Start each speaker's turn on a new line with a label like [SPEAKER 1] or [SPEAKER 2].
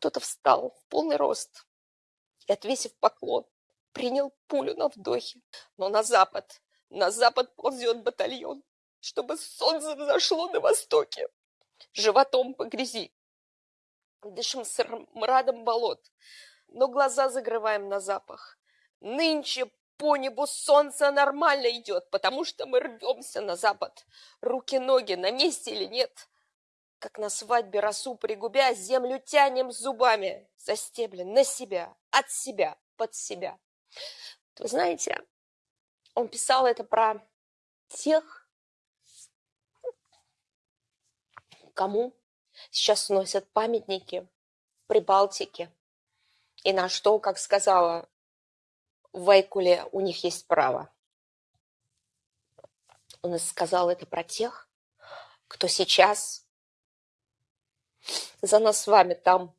[SPEAKER 1] Кто-то встал в полный рост и, отвесив поклон, принял пулю на вдохе. Но на запад, на запад ползет батальон, чтобы солнце взошло на востоке. Животом по грязи, дышим мрадом болот, но глаза закрываем на запах. Нынче по небу солнце нормально идет, потому что мы рвемся на запад. Руки-ноги на месте или нет? Как на свадьбе росу пригубя, землю тянем зубами, за стебли на себя, от себя, под себя. Вы знаете, он писал это про тех, кому сейчас сносят памятники в Прибалтике, и на что, как сказала Вайкуле, у них есть право. Он сказал это про тех, кто сейчас за нас с вами там